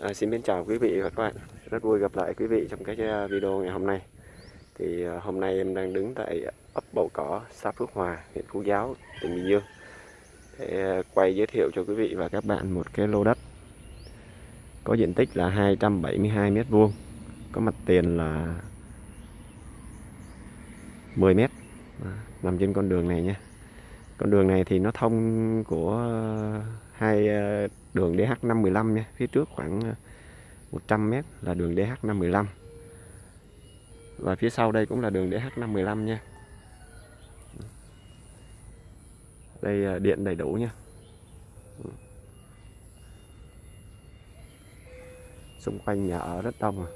À, xin mến chào quý vị và các bạn. Rất vui gặp lại quý vị trong cái à, video ngày hôm nay. Thì à, hôm nay em đang đứng tại ấp Bầu Cỏ xã Phước Hòa huyện Phú Giáo tỉnh Bình Dương. Để à, quay giới thiệu cho quý vị và các bạn một cái lô đất. Có diện tích là 272 mét vuông có mặt tiền là 10 mét. Nằm trên con đường này nhé con đường này thì nó thông của ờ, hai ờ, đường DH515 nha. Phía trước khoảng ờ, 100m là đường DH515 và phía sau đây cũng là đường DH515 nha. Đây điện đầy đủ nha. Xung quanh nhà ở rất đông à.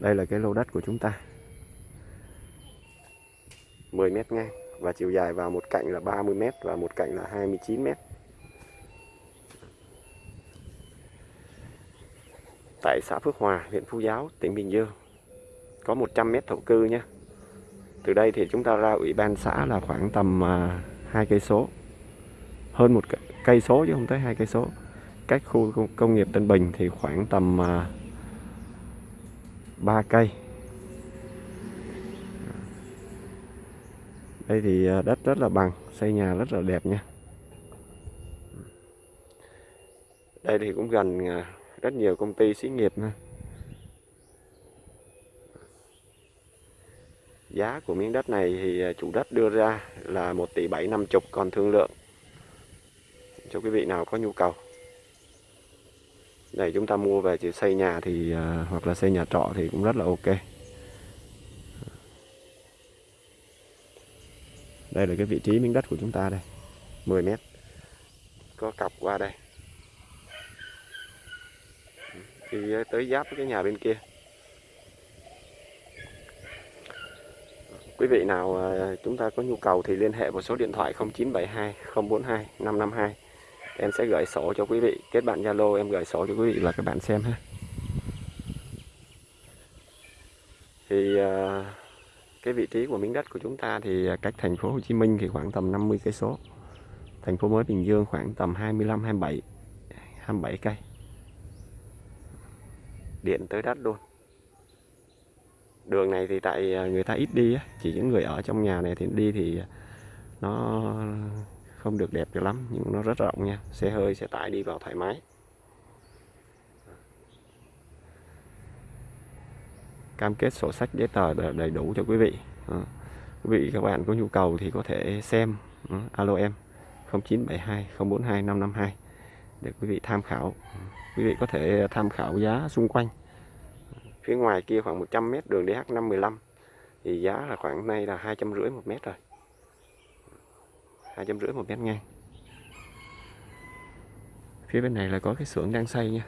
đây là cái lô đất của chúng ta. 10 mét ngang và chiều dài vào một cạnh là 30 mét và một cạnh là 29 mét tại xã Phước Hòa, huyện Phú Giáo, tỉnh Bình Dương. Có 100 mét thổ cư nhé. Từ đây thì chúng ta ra ủy ban xã là khoảng tầm à, hai cây số. Hơn một cây số chứ không tới hai cây số. Cách khu công nghiệp Tân Bình thì khoảng tầm à, 3 cây. Đây thì à, đất rất là bằng, xây nhà rất là đẹp nha. Đây thì cũng gần à, rất nhiều công ty xí nghiệp nữa. Giá của miếng đất này thì à, chủ đất đưa ra là 1 tỷ 750 còn thương lượng cho quý vị nào có nhu cầu. để chúng ta mua về chỉ xây nhà thì hoặc là xây nhà trọ thì cũng rất là ok. Đây là cái vị trí miếng đất của chúng ta đây. 10 mét. Có cọc qua đây. Thì tới giáp với cái nhà bên kia. Quý vị nào à, chúng ta có nhu cầu thì liên hệ vào số điện thoại 0972 042 552 em sẽ gửi sổ cho quý vị. Kết bạn Zalo em gửi sổ cho quý vị và các bạn xem ha. Thì uh, cái vị trí của miếng đất của chúng ta thì à, cách thành phố Hồ Chí Minh thì khoảng tầm 50 cây số. Thành phố mới Bình Dương khoảng tầm 25 27 27 cây. Điện tới đất luôn. Đường này thì tại à, người ta ít đi chỉ những người ở trong nhà này thì đi thì nó không được đẹp cho lắm, nhưng nó rất rộng nha. Xe hơi, xe tải đi vào thoải mái. Cam kết sổ sách giấy tờ đầy đủ cho quý vị. À, quý vị các bạn có nhu cầu thì có thể xem ờ, alo em 0972 042 552 để quý vị tham khảo. Quý vị có thể tham khảo giá xung quanh. Phía ngoài kia khoảng 100 mét đường DH515 thì giá là khoảng nay là hai trăm rưỡi một mét rồi. hai trăm rưỡi một mét ngang. Phía bên này là có cái xưởng đang xây nha.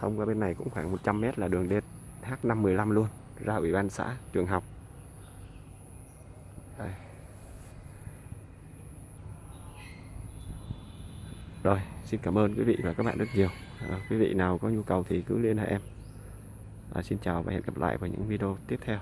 Thông qua bên này cũng khoảng 100 mét là đường DH515 luôn ra ủy ban xã trường học. Đây. rồi xin cảm ơn quý vị và các bạn rất nhiều. À, quý vị nào có nhu cầu thì cứ liên hệ em. À, xin chào và hẹn gặp lại vào những video tiếp theo.